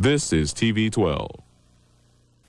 This is TV 12.